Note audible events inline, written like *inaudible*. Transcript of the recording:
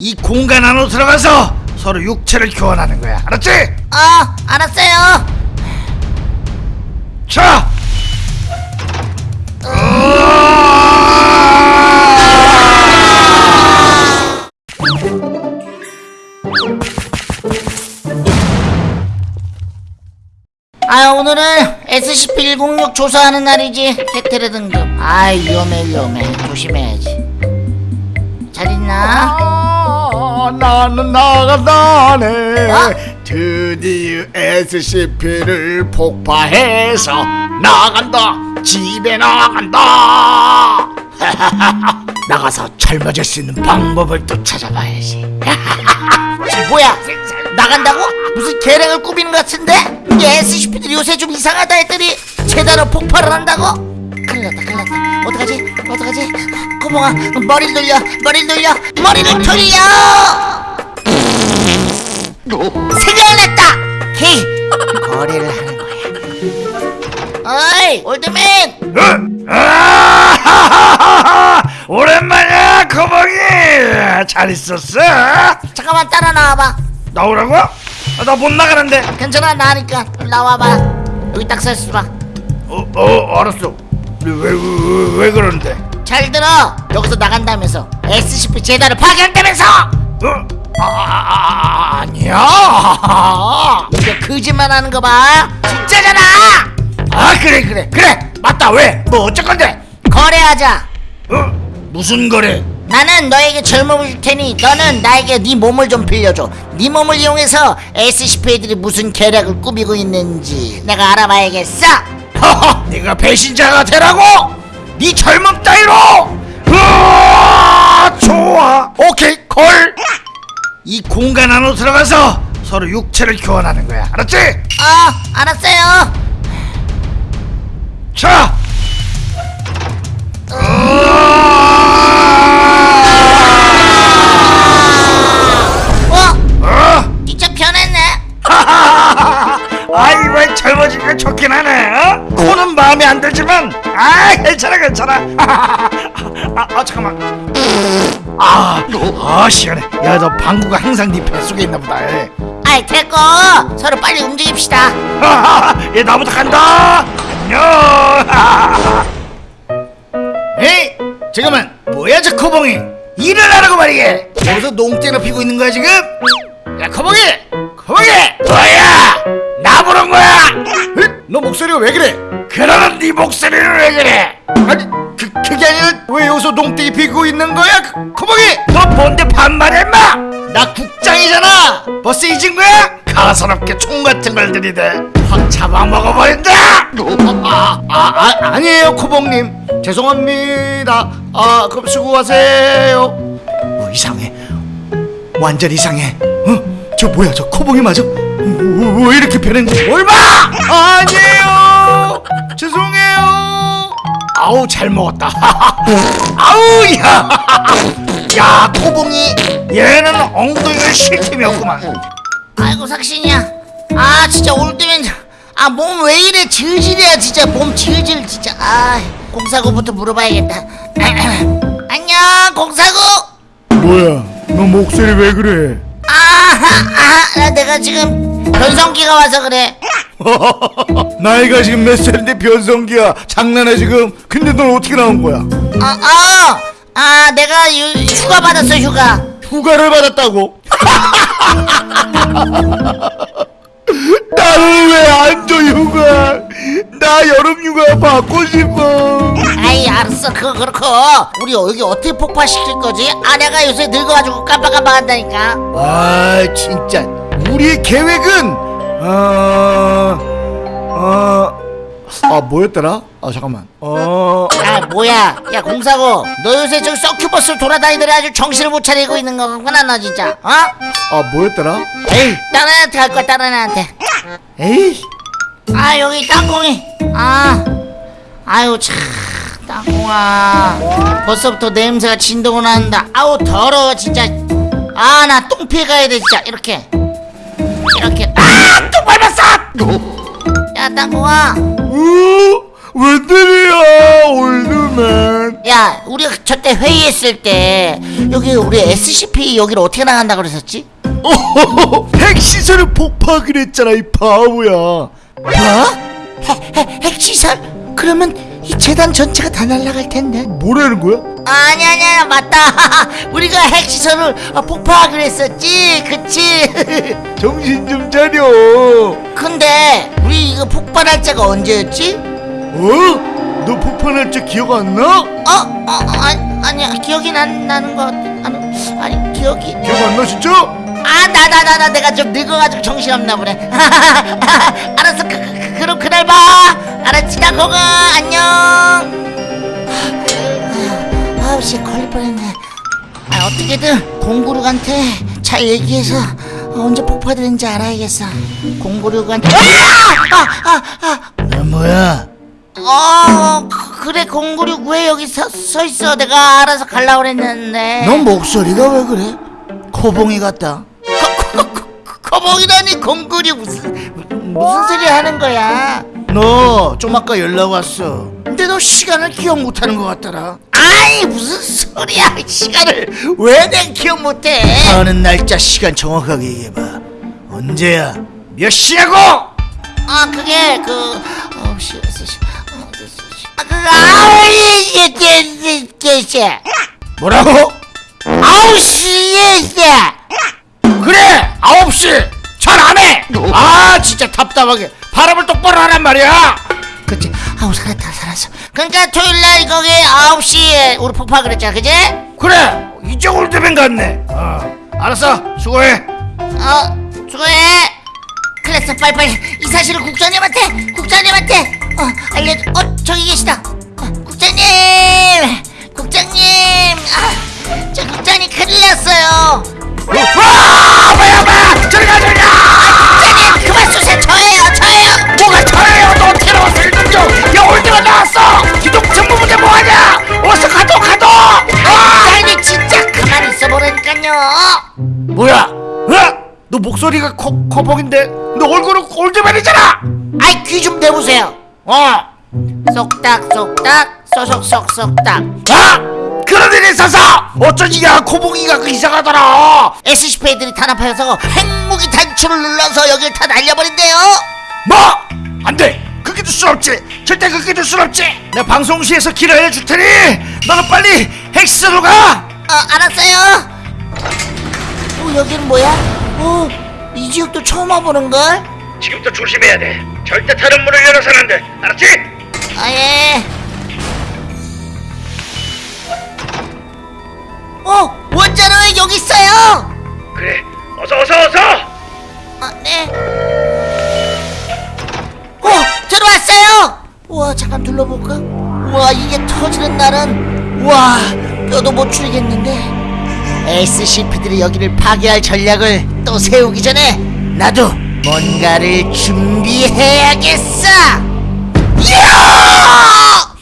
이 공간 안으로 들어가서 서로 육체를 교환하는 거야. 알았지? 어, 알았어요. 자. 아, 오늘은 SCP-106 조사하는 날이지. 테테레 등급. 아, 위험해, 위험해. 조심해야지. 잘 있나? 아, 나는 나간다네 어? 드디어 SCP를 폭파해서 나간다 집에 나간다 *laughs* 나가서 젊어질 수 있는 방법을 또 찾아봐야지 뭐야? 나간다고? 무슨 계략을 꾸미는 것 같은데? 이 SCP들이 요새 좀 이상하다 했더니 제대로 폭발을 한다고? 큰일 났다, 큰일 났다. 어떡하지? 어떡하지? 코봉아, 머리를 돌려, 머리를 돌려, 머리를 돌려! 생각났다! 헤이, 거래를 하는 거야. 어이, 올드맨! 아, *laughs* 오랜만이야, 거북이. 잘 있었어? 잠깐만 따라 나와봐. 나오라고? 아, 나 못 나가는데. 괜찮아, 나니까. 나와봐. 여기 딱 서 있어봐. 어, 어, 알았어. 왜, 왜, 왜, 왜 그러는데? 잘 들어! 여기서 나간다면서 SCP 재단을 파괴한다면서! 어? 아, 아, 아, 아니야. *laughs* 이거 거짓말 하는 거 봐! 진짜잖아! 아, 그래, 그래, 그래. 맞다. 왜? 뭐 어쩔 건데? 거래하자! 어? 무슨 거래? 나는 너에게 젊음을 줄 테니 너는 나에게 네 몸을 좀 빌려줘 네 몸을 이용해서 SCP-들이 무슨 계략을 꾸미고 있는지 내가 알아봐야겠어! 허허, 네가 배신자가 되라고? 네 젊음 따위로! 으아, 좋아. 오케이, 콜. 이 공간 안으로 들어가서 서로 육체를 교환하는 거야. 알았지? 어, 알았어요! 자. 아 괜찮아 괜찮아. 아, 아 잠깐만. 아, 아 시원해. 야 너 방구가 항상 네 뱃속에 있나 보다. 에. 아이 됐고. 서로 빨리 움직입시다. *laughs* 얘 나부터 간다. 안녕. 에이 잠깐만. 뭐야 저 코봉이? 일을 하라고 말이게. 여기서 농땡을 피고 있는 거야 지금? 야 코봉이! 코봉이 너 목소리가 왜 그래? 그러는 네 목소리는 왜 그래 아니 그, 그게 아니라 왜 여기서 농땡이 피고 있는 거야? 그, 코봉이 너 뭔데 반말해 인마 나 국장이잖아 벌써 잊은 거야? 가소롭게 총 같은 걸 들이대 확 잡아먹어버린다 아, 아, 아 아 니에요 코봉님 죄송합니다 아 그럼 수고하세요 어, 이상해 완전 이상해 어? 저 뭐야 저 코봉이 맞아? 왜, 왜 이렇게 변했는지 뭘 봐! 아니에요. 죄송해요. 아우 잘 먹었다. *laughs* 아우 야, 야 코봉이. 얘는 엉덩이가 쉴 틈이 없구만. 아이고 삭신이야. 아 진짜 올 때면 아 몸 왜 이래 질질이야 진짜 몸 질질 진짜. 아 공사구부터 물어봐야겠다. *clears throat* 안녕 공사구. 뭐야? 너 목소리 왜 그래? 아하 아 내가 지금 변성기가 와서 그래. *laughs* 나이가 지금 몇 살인데 변성기야? 장난해 지금? 근데 넌 어떻게 나온 거야? 아아 아, 내가 유, 휴가 받았어 휴가. 휴가를 받았다고? *laughs* 나는 왜안 줘 휴가? 나 여름 휴가 받고 싶어. 아이 알았어. 그거 그렇고. 우리 여기 어떻게 폭파시킬 거지? 아내가 요새 늙어가지고 깜빡깜빡한다니까. 아 진짜 우리의 계획은 어... 어... 아 뭐였더라? 아 잠깐만. 어... 아 뭐야? 야 공사고 너 요새 저기 서큐버스 돌아다니더니 아주 정신을 못 차리고 있는 거구나 너 진짜 어? 아 뭐였더라? 에이 다른 애한테 갈 거야 다른 애한테. 에이. 아 여기 땅콩이. 아 아유 참 땅콩아. 벌써부터 냄새가 진동을 난다. 아우 더러워 진짜. 아 나 똥 피해 가야 돼 진짜. 이렇게 이렇게 아 똥 밟았어 야 땅콩아 어? 웬일이야 올드맨 야 우리가 저때 회의했을 때 여기 우리 SCP 여기를 어떻게 나간다 그랬었지? 어허허 핵시설을 폭파하기로 했잖아 이 바보야 뭐? 핵, 핵, 핵시설? 그러면 이 재단 전체가 다 날아갈 텐데 뭐라는 거야? 아니 아니 아니 맞다 *laughs* 우리가 핵시설을 어, 폭파하기로 했었지 그치 *laughs* 정신 좀 차려 근데 우리 이거 폭발 날짜가 언제였지? 어? 너 폭발할 때 기억 안 나? 어? 어? 아니, 아니야 기억이 난, 나는 것 아니, 아니 기억이 기억 안 나 진짜? 아 나 나 나 나 내가 좀 늙어가지고 정신없나 보네 *laughs* 알았어 그, 그, 그, 그럼 그날 봐. 알았지 나 거가 안녕. 아우 씨 걸릴 뻔했네. 아 어떻게든 공구룩한테 잘 얘기해서 언제 폭파되는지 알아야겠어. 공구룩한테 아 아 아 아, 너 뭐야? 어 그- 그래 공구룩 왜 여기 서, 서 있어. 내가 알아서 갈라 그랬는데. 너 목소리가 왜 그래? 코봉이 같다. 거봉이라니 공구리 무슨 무슨 소리 하는 거야? 너 좀 아까 연락 왔어 근데 너 시간을 기억 못하는 것 같더라 아이 무슨 소리야? 시간을 왜 내 기억 못해? 하는 날짜 시간 정확하게 얘기해봐 언제야? 몇 시냐고? 아 그게 그 아홉 시 여섯 시 어, 여섯 시. 아 그거 아홉 시 이게 이게 뭐라고? 아홉 시에 그래! 아홉 시! 잘 안해! 아 진짜 답답하게. 바람을 똑바로 하란 말이야. 그치? 아우 살았다 살았어. 그러니까 토요일 날 거기 아홉 시에 우리 폭파 그랬잖아, 그지? 그래! 이제 올드맨 같네. 어, 알았어. 수고해. 어 수고해. 그랬어. 빨리빨리. 이 사실을 국장님한테 국장님한테. 어 알려줘. 어 저기 계시다 너 목소리가 커, 커벅인데 너 얼굴은 올드맨이잖아! 아이 귀 좀 대보세요 어! 쏙딱 쏙딱 쏙쏙쏙쏙딱 아! 그런 일이 있어서 어쩐지 야 코봉이가 그 이상하더라 SCP 애들이 탄압하여서 핵무기 단추를 눌러서 여길 다 날려버린대요 뭐? 안돼 그렇게 둘 순 없지 절대 그렇게 둘 순 없지 내 방송시에서 길을 알려줄 테니 너는 빨리 헬스로 가 어 알았어요 어 여긴 뭐야? 어 이 지역도 처음 와보는걸? 지금부터 조심해야 돼 절대 다른 문을 열어서는 안 돼 알았지? 아예 어 원자로 왜 여기 있어요? 그래 어서 어서 어서 아 네 어 들어왔어요 우와 잠깐 둘러볼까? 우와 이게 터지는 날은 우와 뼈도 못 추리겠는데 SCP들이 여기를 파괴할 전략을 또 세우기 전에 나도 뭔가를 준비해야겠어! 야!